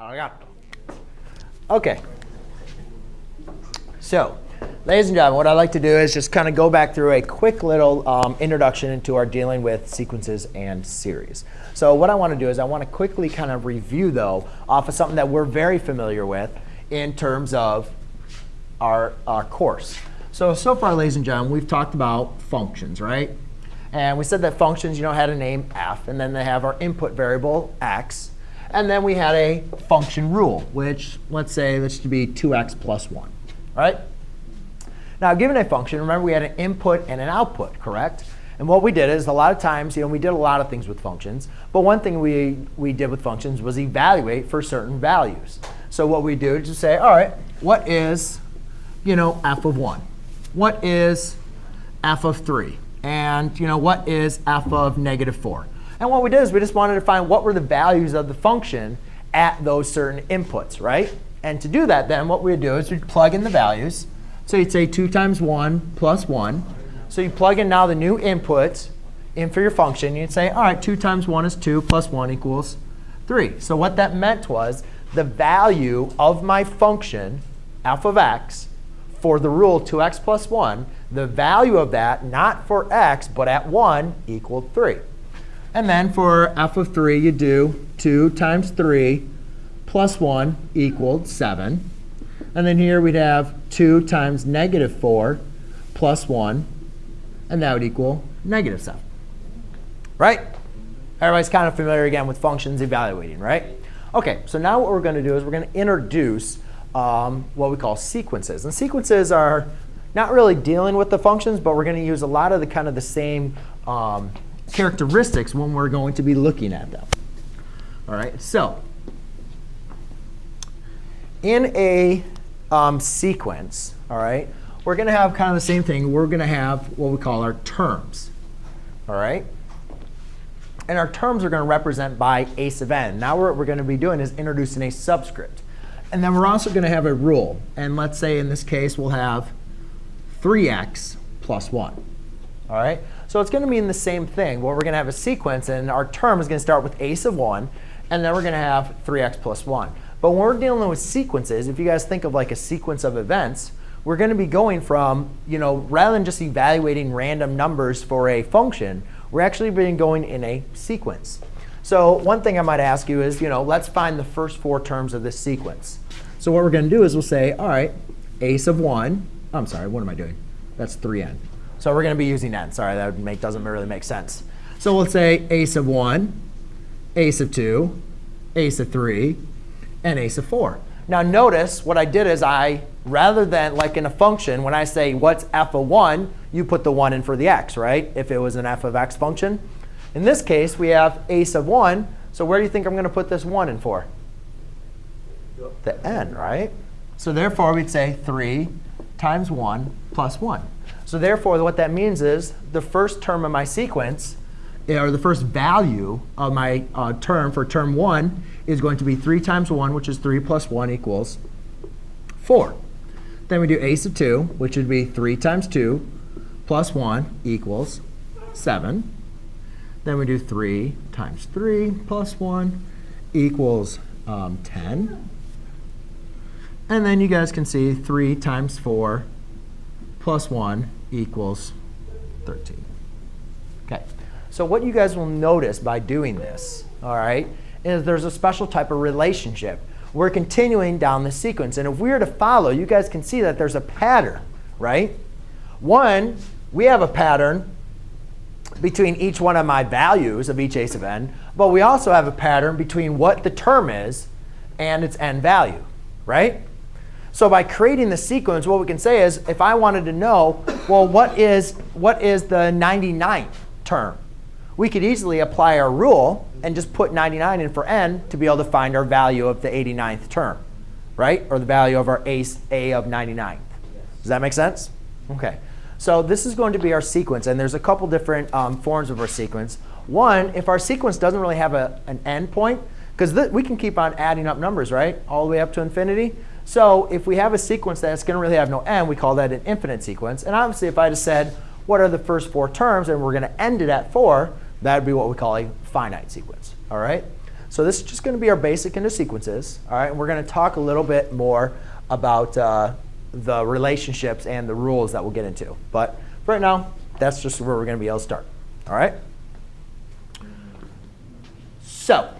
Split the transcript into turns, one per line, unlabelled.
Arigato. OK. So ladies and gentlemen, what I'd like to do is just kind of go back through a quick little um, introduction into our dealing with sequences and series. So what I want to do is I want to quickly kind of review, though, off of something that we're very familiar with in terms of our, our course. So, so far, ladies and gentlemen, we've talked about functions, right? And we said that functions, you know, had a name f, and then they have our input variable x. And then we had a function rule, which let's say this should be 2x plus 1, right? Now, given a function, remember we had an input and an output, correct? And what we did is a lot of times, you know, we did a lot of things with functions. But one thing we, we did with functions was evaluate for certain values. So what we do is just say, all right, what is, you know, f of 1? What is f of 3? And, you know, what is f of negative 4? And what we did is we just wanted to find what were the values of the function at those certain inputs, right? And to do that, then what we would do is we'd plug in the values. So you'd say 2 times 1 plus 1. So you plug in now the new inputs in for your function. You'd say, all right, 2 times 1 is 2 plus 1 equals 3. So what that meant was the value of my function, f of x, for the rule 2x plus 1, the value of that, not for x, but at 1, equaled 3. And then for f of 3, you do 2 times 3 plus 1 equaled 7. And then here we'd have 2 times negative 4 plus 1. And that would equal negative 7. Right? Everybody's kind of familiar again with functions evaluating, right? OK, so now what we're going to do is we're going to introduce um, what we call sequences. And sequences are not really dealing with the functions, but we're going to use a lot of the kind of the same um, characteristics when we're going to be looking at them. All right, so in a um, sequence, all right, we're going to have kind of the same thing. We're going to have what we call our terms. All right? And our terms are going to represent by a sub n. Now what we're going to be doing is introducing a subscript. And then we're also going to have a rule. And let's say in this case we'll have 3x plus 1. All right? So it's going to mean the same thing. Well, we're going to have a sequence, and our term is going to start with a sub 1, and then we're going to have 3x plus 1. But when we're dealing with sequences, if you guys think of like a sequence of events, we're going to be going from, you know, rather than just evaluating random numbers for a function, we're actually being going in a sequence. So one thing I might ask you is, you know, let's find the first four terms of this sequence. So what we're going to do is we'll say, all right, a sub 1. I'm sorry, what am I doing? That's 3n. So we're going to be using n. Sorry, that make, doesn't really make sense. So we'll say a sub 1, a sub 2, a sub 3, and a sub 4. Now notice what I did is I, rather than like in a function, when I say what's f of 1, you put the 1 in for the x, right? If it was an f of x function. In this case, we have a sub 1. So where do you think I'm going to put this 1 in for? The n, right? So therefore, we'd say 3 times 1 plus 1. So therefore, what that means is the first term of my sequence, or the first value of my uh, term for term 1 is going to be 3 times 1, which is 3 plus 1 equals 4. Then we do a sub 2, which would be 3 times 2 plus 1 equals 7. Then we do 3 times 3 plus 1 equals um, 10. And then you guys can see 3 times 4 plus 1 equals 13. Okay. So what you guys will notice by doing this, all right, is there's a special type of relationship. We're continuing down the sequence. And if we were to follow, you guys can see that there's a pattern, right? One, we have a pattern between each one of my values of each a sub n, but we also have a pattern between what the term is and its n value, right? So by creating the sequence, what we can say is, if I wanted to know, well, what is, what is the 99th term? We could easily apply our rule and just put 99 in for n to be able to find our value of the 89th term, right? Or the value of our a, a of 99. Does that make sense? OK. So this is going to be our sequence. And there's a couple different um, forms of our sequence. One, if our sequence doesn't really have a, an end point, because we can keep on adding up numbers, right, all the way up to infinity. So if we have a sequence that's going to really have no end, we call that an infinite sequence. And obviously, if I just said, what are the first four terms, and we're going to end it at 4, that would be what we call a finite sequence. All right? So this is just going to be our basic into sequences. All right, and we're going to talk a little bit more about uh, the relationships and the rules that we'll get into. But for right now, that's just where we're going to be able to start. All right. So